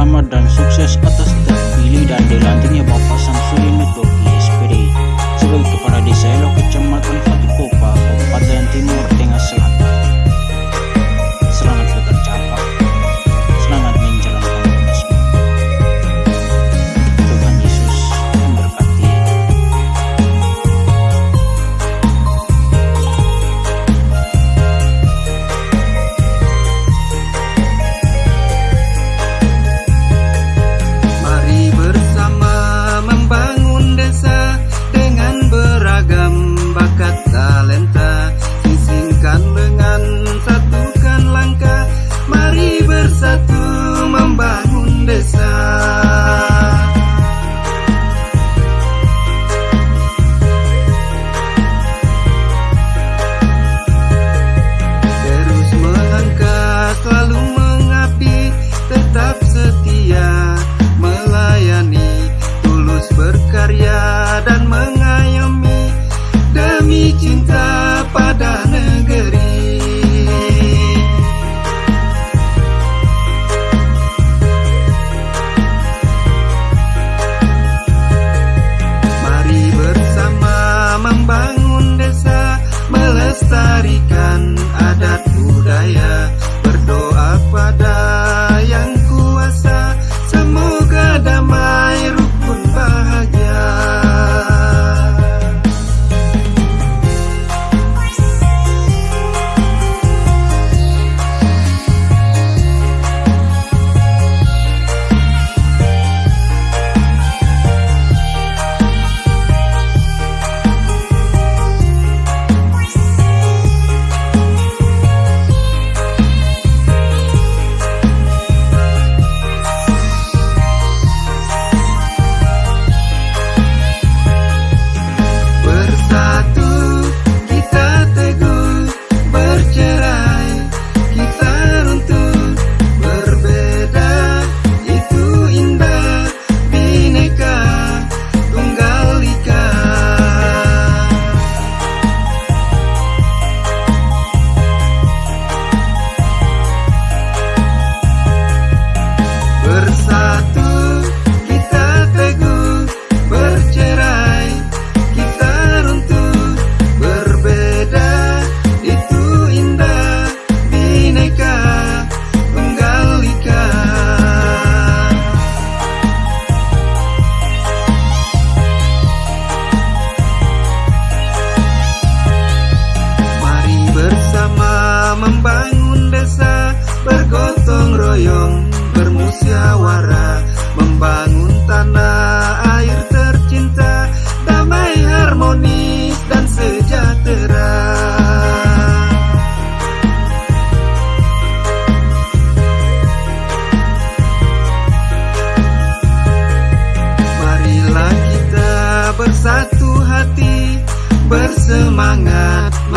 selamat dan sukses atas terpilih dan dilantiknya Bapak Samsudin Metboki SPD sebagai Kepala Desa Elok. 已经在。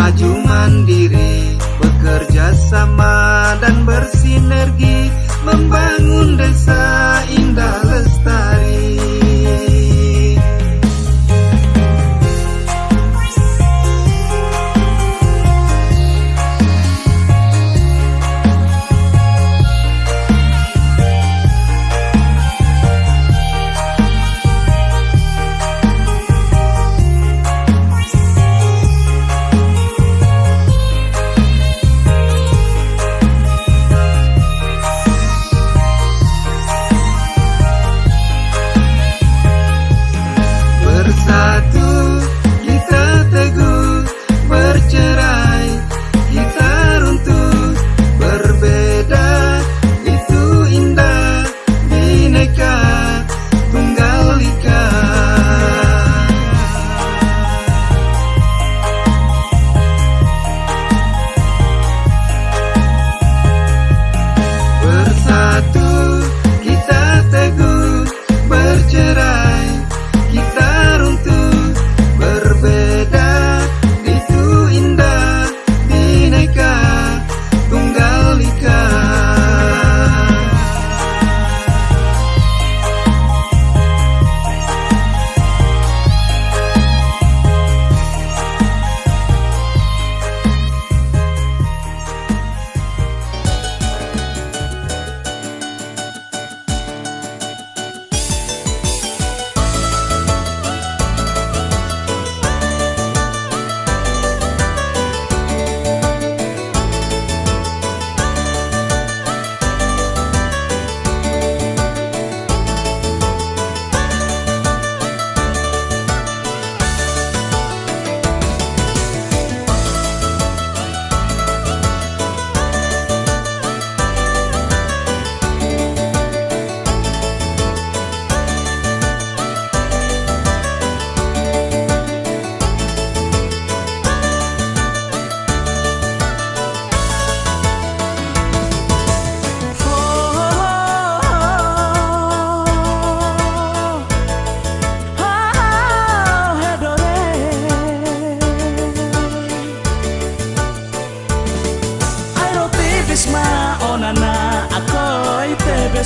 maju mandiri, bekerja sama dan bersinergi, membantu.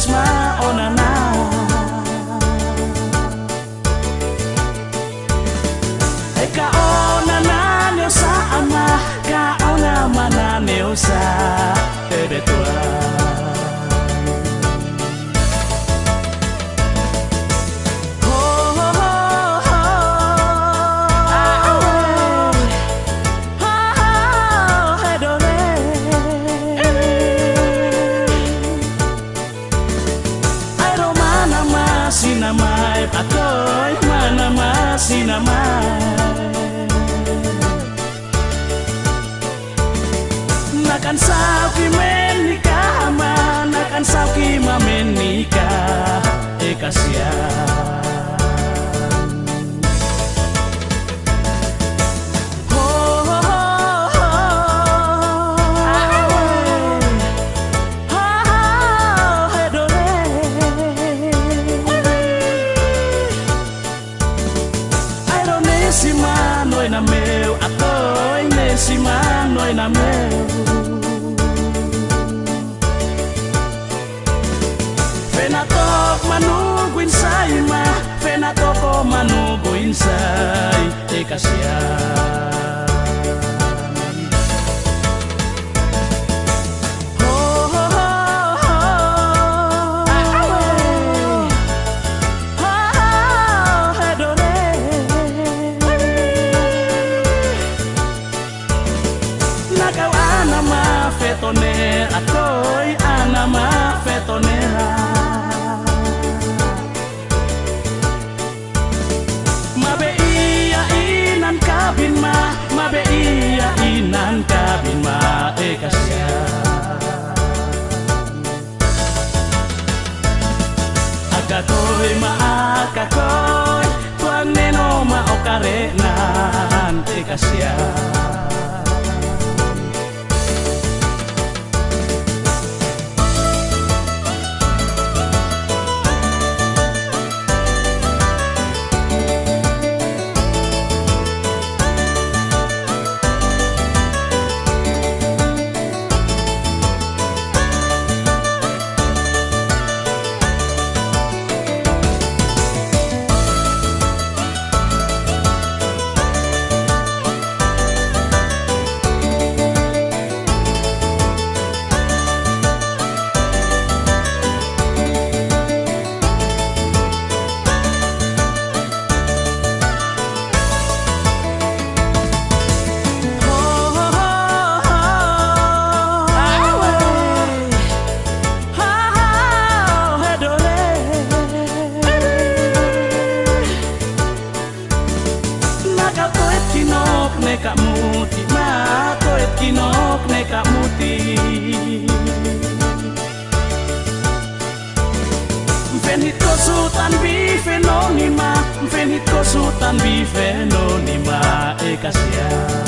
Ma ona na. E ka ona na neo sa ama, Ka ona mana neo sa Ebe tua. Eh kasihan na meu Atoy nesiman noy na meu manubo insai te casiar. Maokarenan E feno ni ma e kasia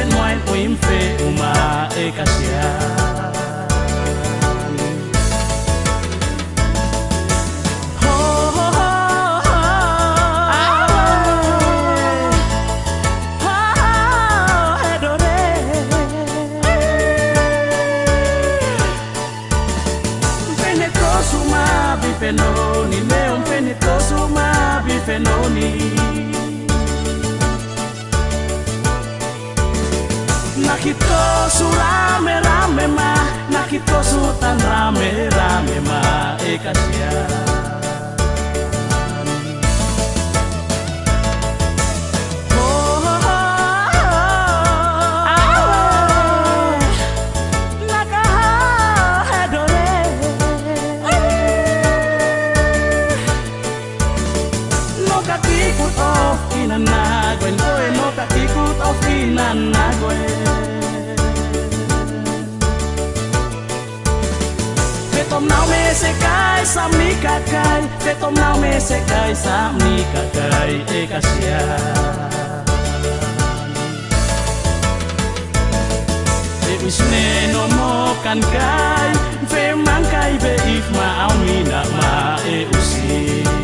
benoît pour me faire ma. Nakitoso tan rame rame ma E kasihan se tom nau me se kai sam ni kakai E ka sia E usne no mo kan kai ve mang kai ve if ma au mi na ma e usi